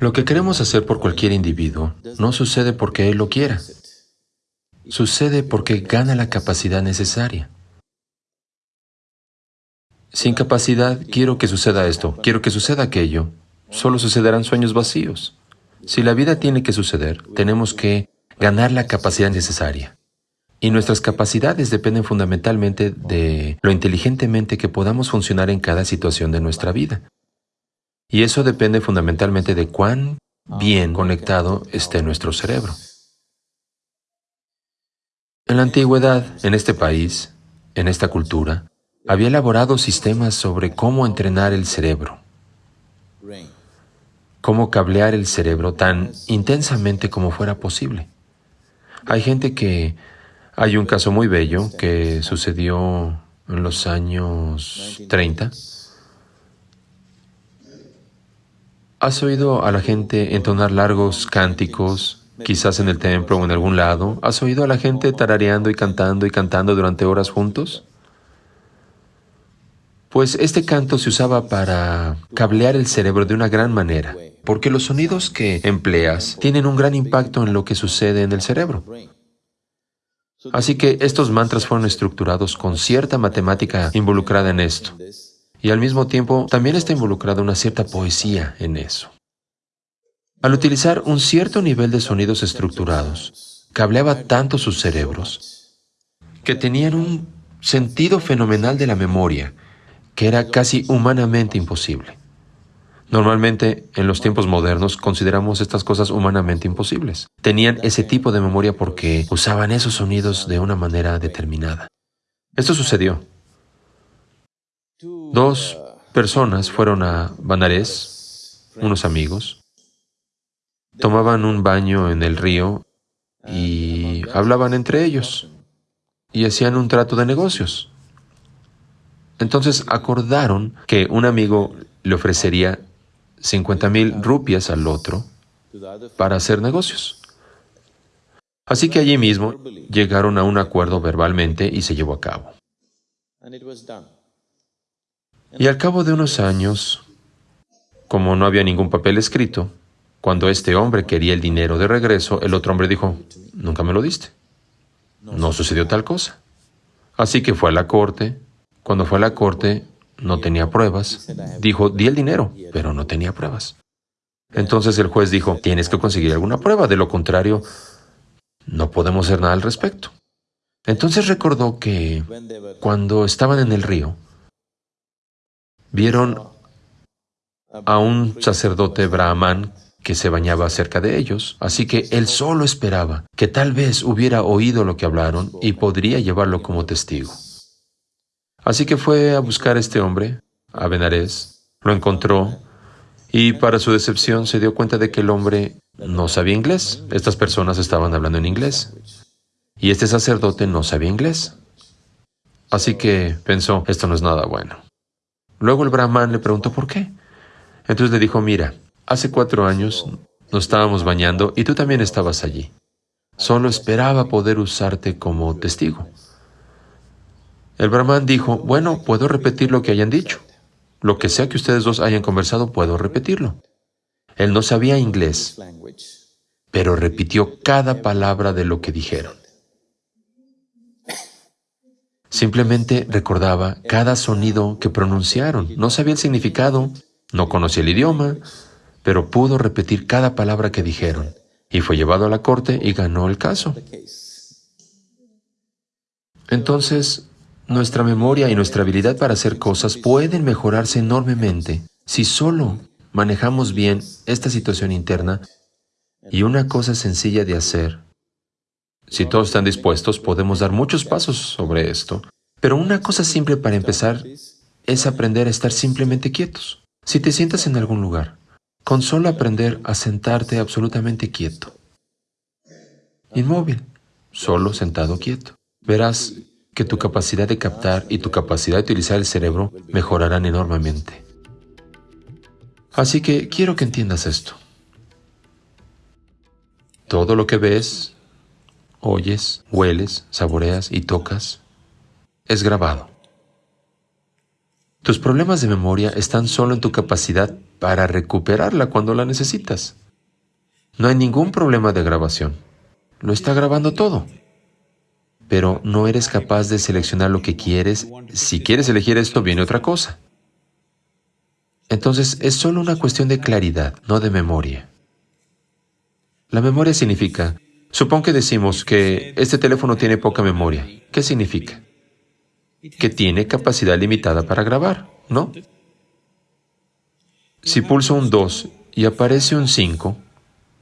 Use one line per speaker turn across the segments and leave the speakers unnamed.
Lo que queremos hacer por cualquier individuo no sucede porque él lo quiera. Sucede porque gana la capacidad necesaria. Sin capacidad, quiero que suceda esto, quiero que suceda aquello. Solo sucederán sueños vacíos. Si la vida tiene que suceder, tenemos que ganar la capacidad necesaria. Y nuestras capacidades dependen fundamentalmente de lo inteligentemente que podamos funcionar en cada situación de nuestra vida. Y eso depende fundamentalmente de cuán bien conectado esté nuestro cerebro. En la antigüedad, en este país, en esta cultura, había elaborado sistemas sobre cómo entrenar el cerebro, cómo cablear el cerebro tan intensamente como fuera posible. Hay gente que hay un caso muy bello que sucedió en los años 30. ¿Has oído a la gente entonar largos cánticos, quizás en el templo o en algún lado? ¿Has oído a la gente tarareando y cantando y cantando durante horas juntos? Pues este canto se usaba para cablear el cerebro de una gran manera, porque los sonidos que empleas tienen un gran impacto en lo que sucede en el cerebro. Así que estos mantras fueron estructurados con cierta matemática involucrada en esto. Y al mismo tiempo también está involucrada una cierta poesía en eso. Al utilizar un cierto nivel de sonidos estructurados, cableaba tanto sus cerebros que tenían un sentido fenomenal de la memoria que era casi humanamente imposible. Normalmente, en los tiempos modernos, consideramos estas cosas humanamente imposibles. Tenían ese tipo de memoria porque usaban esos sonidos de una manera determinada. Esto sucedió. Dos personas fueron a Banarés, unos amigos, tomaban un baño en el río y hablaban entre ellos y hacían un trato de negocios. Entonces acordaron que un amigo le ofrecería 50 mil rupias al otro para hacer negocios. Así que allí mismo llegaron a un acuerdo verbalmente y se llevó a cabo. Y al cabo de unos años, como no había ningún papel escrito, cuando este hombre quería el dinero de regreso, el otro hombre dijo, nunca me lo diste. No sucedió tal cosa. Así que fue a la corte. Cuando fue a la corte, no tenía pruebas. Dijo, di el dinero, pero no tenía pruebas. Entonces el juez dijo, tienes que conseguir alguna prueba, de lo contrario, no podemos hacer nada al respecto. Entonces recordó que cuando estaban en el río, vieron a un sacerdote brahman que se bañaba cerca de ellos, así que él solo esperaba que tal vez hubiera oído lo que hablaron y podría llevarlo como testigo. Así que fue a buscar a este hombre, a Benares, lo encontró y para su decepción se dio cuenta de que el hombre no sabía inglés. Estas personas estaban hablando en inglés. Y este sacerdote no sabía inglés. Así que pensó, esto no es nada bueno. Luego el brahman le preguntó por qué. Entonces le dijo, mira, hace cuatro años nos estábamos bañando y tú también estabas allí. Solo esperaba poder usarte como testigo. El brahman dijo, bueno, puedo repetir lo que hayan dicho. Lo que sea que ustedes dos hayan conversado, puedo repetirlo. Él no sabía inglés, pero repitió cada palabra de lo que dijeron. Simplemente recordaba cada sonido que pronunciaron. No sabía el significado, no conocía el idioma, pero pudo repetir cada palabra que dijeron. Y fue llevado a la corte y ganó el caso. Entonces, nuestra memoria y nuestra habilidad para hacer cosas pueden mejorarse enormemente si solo manejamos bien esta situación interna y una cosa sencilla de hacer. Si todos están dispuestos, podemos dar muchos pasos sobre esto, pero una cosa simple para empezar es aprender a estar simplemente quietos. Si te sientas en algún lugar, con solo aprender a sentarte absolutamente quieto, inmóvil, solo sentado quieto, verás que tu capacidad de captar y tu capacidad de utilizar el cerebro mejorarán enormemente. Así que quiero que entiendas esto. Todo lo que ves, oyes, hueles, saboreas y tocas es grabado. Tus problemas de memoria están solo en tu capacidad para recuperarla cuando la necesitas. No hay ningún problema de grabación. Lo está grabando todo. Pero no eres capaz de seleccionar lo que quieres. Si quieres elegir esto, viene otra cosa. Entonces, es solo una cuestión de claridad, no de memoria. La memoria significa, supón que decimos que este teléfono tiene poca memoria. ¿Qué significa? Que tiene capacidad limitada para grabar, ¿no? Si pulso un 2 y aparece un 5,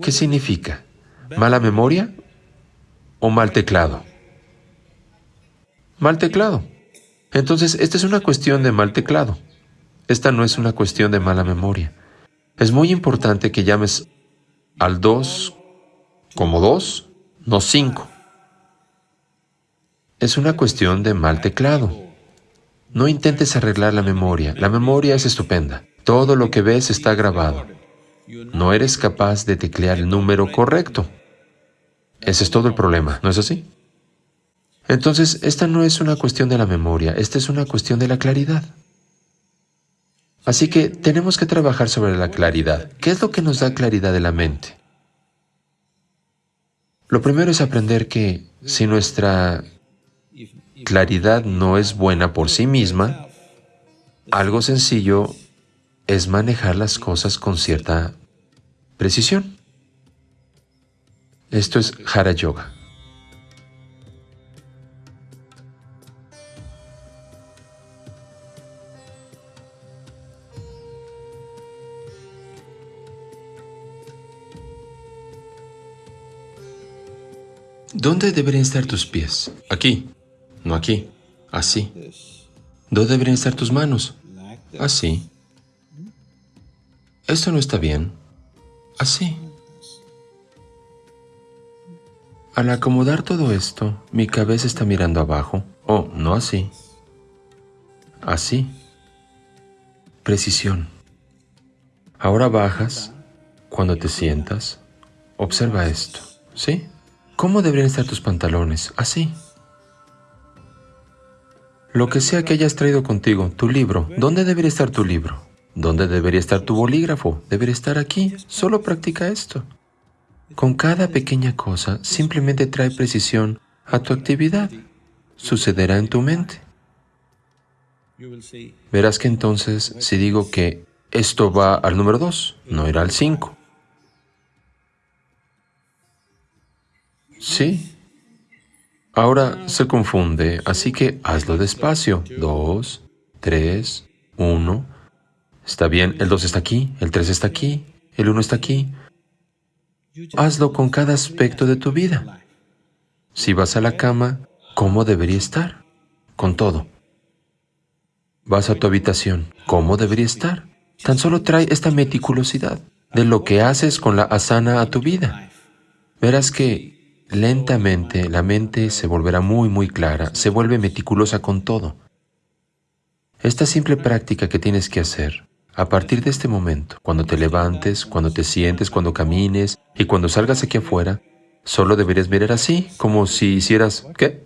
¿qué significa? ¿Mala memoria o mal teclado? Mal teclado. Entonces, esta es una cuestión de mal teclado. Esta no es una cuestión de mala memoria. Es muy importante que llames al 2 como 2, no 5. Es una cuestión de mal teclado. No intentes arreglar la memoria. La memoria es estupenda. Todo lo que ves está grabado. No eres capaz de teclear el número correcto. Ese es todo el problema, ¿no es así? Entonces, esta no es una cuestión de la memoria, esta es una cuestión de la claridad. Así que tenemos que trabajar sobre la claridad. ¿Qué es lo que nos da claridad de la mente? Lo primero es aprender que si nuestra claridad no es buena por sí misma, algo sencillo es manejar las cosas con cierta precisión. Esto es Hara Yoga. ¿Dónde deberían estar tus pies? Aquí, aquí, así. ¿Dónde deberían estar tus manos? Así. Esto no está bien. Así. Al acomodar todo esto, mi cabeza está mirando abajo. Oh, no así. Así. Precisión. Ahora bajas. Cuando te sientas, observa esto. ¿Sí? ¿Cómo deberían estar tus pantalones? Así. Lo que sea que hayas traído contigo, tu libro, ¿dónde debería estar tu libro? ¿Dónde debería estar tu bolígrafo? Debería estar aquí. Solo practica esto. Con cada pequeña cosa, simplemente trae precisión a tu actividad. Sucederá en tu mente. Verás que entonces, si digo que esto va al número 2, no irá al 5. Sí. Ahora se confunde, así que hazlo despacio. Dos, tres, uno. Está bien, el dos está aquí, el tres está aquí, el uno está aquí. Hazlo con cada aspecto de tu vida. Si vas a la cama, ¿cómo debería estar? Con todo. Vas a tu habitación, ¿cómo debería estar? Tan solo trae esta meticulosidad de lo que haces con la asana a tu vida. Verás que Lentamente la mente se volverá muy muy clara, se vuelve meticulosa con todo. Esta simple práctica que tienes que hacer, a partir de este momento, cuando te levantes, cuando te sientes, cuando camines y cuando salgas aquí afuera, solo deberías mirar así, como si hicieras, ¿qué?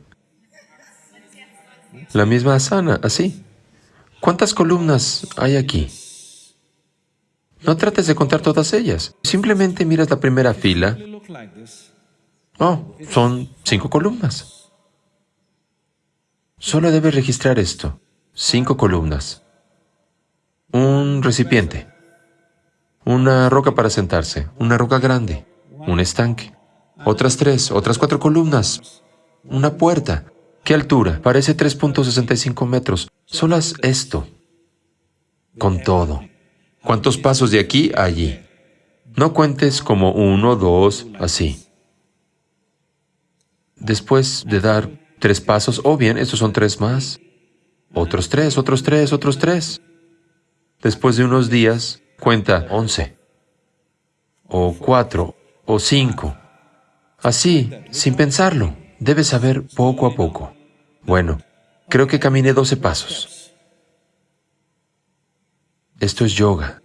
La misma asana, así. ¿Cuántas columnas hay aquí? No trates de contar todas ellas. Simplemente miras la primera fila Oh, son cinco columnas. Solo debes registrar esto. Cinco columnas. Un recipiente. Una roca para sentarse. Una roca grande. Un estanque. Otras tres, otras cuatro columnas. Una puerta. ¿Qué altura? Parece 3.65 metros. Solo haz esto. Con todo. ¿Cuántos pasos de aquí a allí? No cuentes como uno, dos, así después de dar tres pasos, o bien, estos son tres más, otros tres, otros tres, otros tres. Después de unos días, cuenta once, o cuatro, o cinco. Así, sin pensarlo, debes saber poco a poco. Bueno, creo que caminé doce pasos. Esto es yoga.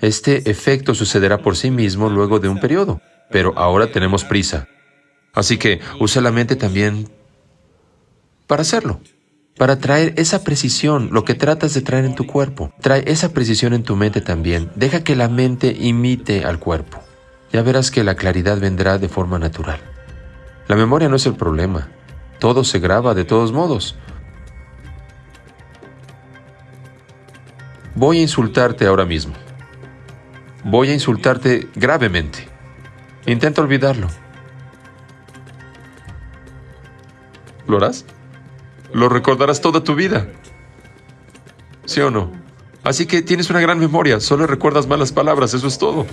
Este efecto sucederá por sí mismo luego de un periodo, pero ahora tenemos prisa. Así que usa la mente también para hacerlo. para traer esa precisión, lo que tratas de traer en tu cuerpo. Trae esa precisión en tu mente también. Deja que la mente imite al cuerpo. Ya verás que la claridad vendrá de forma natural. La memoria no es el problema. Todo se graba de todos modos. Voy a insultarte ahora mismo. Voy a insultarte gravemente. Intenta olvidarlo. ¿Lo harás? Lo recordarás toda tu vida. ¿Sí o no? Así que tienes una gran memoria, solo recuerdas malas palabras, eso es todo.